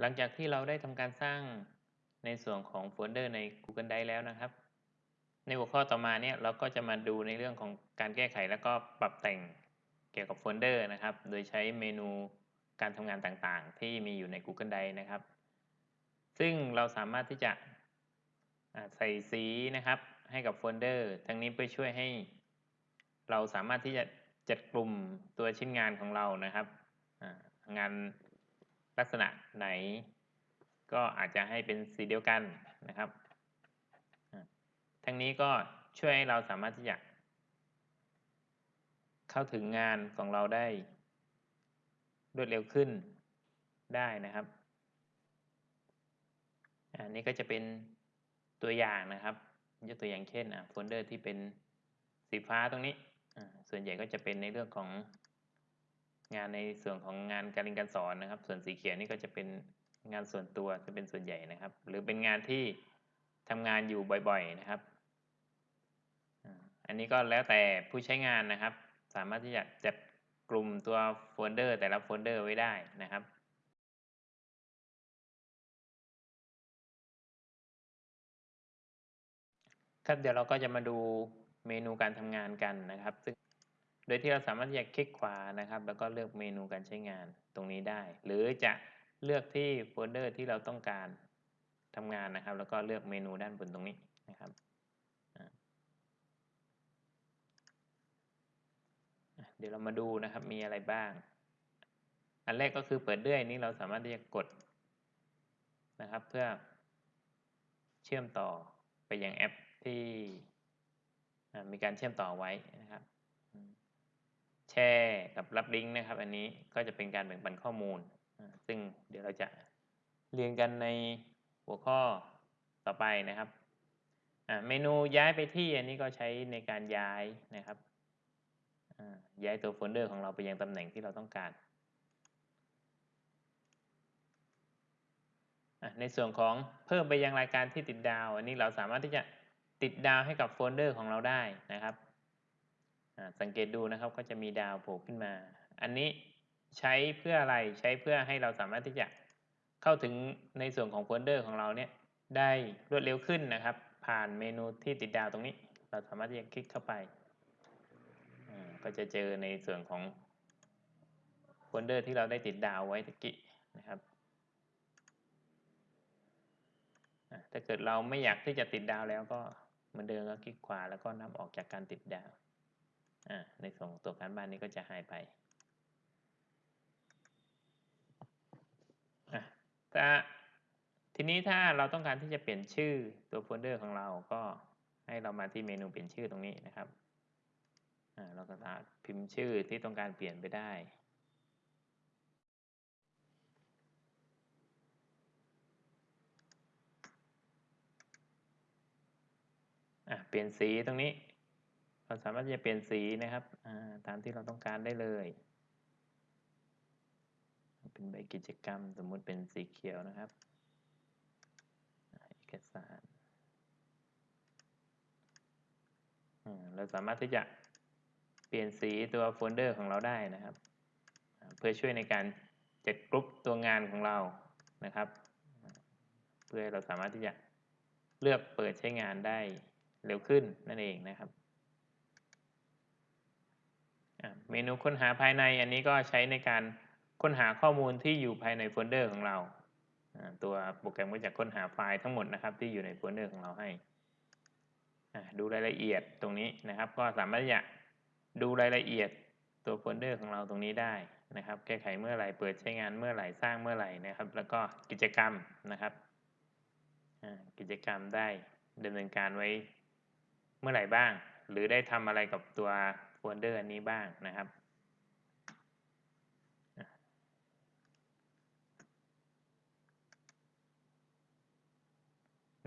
หลังจากที่เราได้ทำการสร้างในส่วนของโฟลเดอร์ใน Google Drive แล้วนะครับ ในหัวข้อต่อมาเนี่ยเราก็จะมาดูในเรื่องของการแก้ไขแล้วก็ปรับแต่งเกี่ยวกับโฟลเดอร์นะครับ โดยใช้เมนูการทำงานต่างๆ ที่มีอยู่ใน Google Drive นะครับ ซึ่งเราสามารถที่จะใส่สีนะครับให้กับโฟลเดอร์ ทั้งนี้เพื่อช่วยให้ เราสามารถที่จะจัดกลุ่มตัวชิ้นงานของเรานะครับงาน ลักษณะไหน ก็อาจจะให้เป็นสีเดียวกันนะครับ ทั้งนี้ก็ช่วยให้เราสามารถที่จะเข้าถึงงานของเราได้รวดเร็วขึ้นได้นะครับ อันนี้ก็จะเป็นตัวอย่างนะครับ ยกตัวอย่างเช่นโฟลเดอร์ที่เป็นสีฟ้าตรงนี้ ส่วนใหญ่ก็จะเป็นในเรื่องของ งานในส่วนของงานการเรียนการสอนนะครับ ส่วนสีเขียวนี่ก็จะเป็นงานส่วนตัวจะเป็นส่วนใหญ่นะครับ หรือเป็นงานที่ทำงานอยู่บ่อยๆนะครับ อันนี้ก็แล้วแต่ผู้ใช้งานนะครับ สามารถที่จะจัดกลุ่มตัวโฟลเดอร์ แต่ละโฟลเดอร์ไว้ได้นะครับครับเดี๋ยวเราก็จะมาดูเมนูการทำงานกันนะครับ ซึ่ง โดยที่เราสามารถที่จะคลิกขวานะครับ แล้วก็เลือกเมนูการใช้งานตรงนี้ได้ หรือจะเลือกที่โฟลเดอร์ที่เราต้องการทำงานนะครับ แล้วก็เลือกเมนูด้านบนตรงนี้นะครับเดี๋ยวเรามาดูนะครับมีอะไรบ้าง อันแรกก็คือเปิดเลื่อยนี้เราสามารถที่จะกดนะครับ เพื่อเชื่อมต่อไปยังแอปที่มีการเชื่อมต่อไว้นะครับ แชร์กับรับลิงก์นะครับ อันนี้ก็จะเป็นการแบ่งปันข้อมูล ซึ่งเดี๋ยวเราจะเรียนกันในหัวข้อต่อไปนะครับเมนูย้ายไปที่อันนี้ก็ใช้ในการย้ายนะครับย้ายตัวโฟลเดอร์ของเราไปยังตำแหน่งที่เราต้องการ ในส่วนของเพิ่มไปยังรายการที่ติดดาว อันนี้เราสามารถที่จะติดดาวให้กับโฟลเดอร์ของเราได้นะครับ สังเกตดูนะครับก็จะมีดาวโผล่ขึ้นมา อันนี้ใช้เพื่ออะไรใช้เพื่อให้เราสามารถที่จะเข้าถึงในส่วนของโฟลเดอร์ของเราเนี่ยได้รวดเร็วขึ้นนะครับ ผ่านเมนูที่ติดดาวตรงนี้ เราสามารถที่จะคลิกเข้าไป ก็จะเจอในส่วนของโฟลเดอร์ที่เราได้ติดดาวไว้ตะกี้นะครับถ้าเกิดเราไม่อยากที่จะติดดาวแล้วก็เหมือนเดิมก็คลิกขวาแล้วก็นำออกจากการติดดาว ในส่วนของตัวการบ้านนี้ก็จะหายไปถ้าทีนี้ถ้าเราต้องการที่จะเปลี่ยนชื่อตัวโฟลเดอร์ของเราก็ให้เรามาที่เมนูเปลี่ยนชื่อตรงนี้นะครับเราก็สามารถพิมพ์ชื่อที่ต้องการเปลี่ยนไปได้ เปลี่ยนสีตรงนี้ เราสามารถจะเปลี่ยนสีนะครับตามที่เราต้องการได้เลย เป็นใบกิจกรรมสมมุติเป็นสีเขียวนะครับเอกสารเราสามารถที่จะเปลี่ยนสีตัวโฟลเดอร์ของเราได้นะครับ เพื่อช่วยในการจัดกรุ๊ปตัวงานของเรานะครับ เพื่อเราสามารถที่จะเลือกเปิดใช้งานได้เร็วขึ้นนั่นเองนะครับ เมนูค้นหาภายในอันนี้ก็ใช้ในการค้นหาข้อมูลที่อยู่ภายในโฟลเดอร์ของเรา ตัวโปรแกรมก็จะค้นหาไฟล์ทั้งหมดนะครับที่อยู่ในโฟลเดอร์ของเราให้ ดูรายละเอียดตรงนี้นะครับ ก็สามารถจะดูรายละเอียดตัวโฟลเดอร์ของเราตรงนี้ได้นะครับ แก้ไขเมื่อไหร่เปิดใช้งานเมื่อไหร่สร้างเมื่อไหร่นะครับ แล้วก็กิจกรรมนะครับกิจกรรมได้ดำเนินการไว้เมื่อไหร่บ้าง หรือได้ทำอะไรกับตัว โฟลเดอร์อันนี้บ้างนะครับ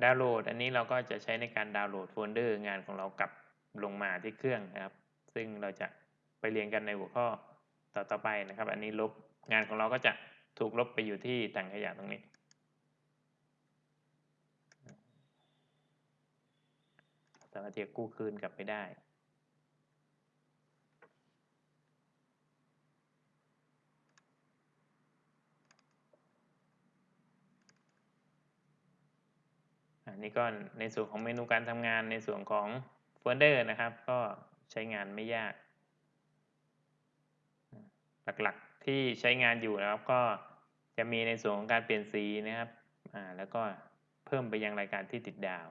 ดาวน์โหลด อันนี้เราก็จะใช้ในการดาวน์โหลดโฟลเดอร์งานของเรากลับลงมาที่เครื่องนะครับ ซึ่งเราจะไปเรียนกันในหัวข้อต่อต่อไปนะครับ อันนี้ลบงานของเราก็จะถูกลบไปอยู่ที่ถังขยะตรงนี้ สามารถที่จะกู้คืนกลับไปได้ นี่ก็ในส่วนของเมนูการทำงานในส่วนของโฟลเดอร์นะครับ ก็ใช้งานไม่ยาก หลักๆที่ใช้งานอยู่นะครับ ก็จะมีในส่วนของการเปลี่ยนสีนะครับอ่าแล้วก็เพิ่มไปยังรายการที่ติดดาว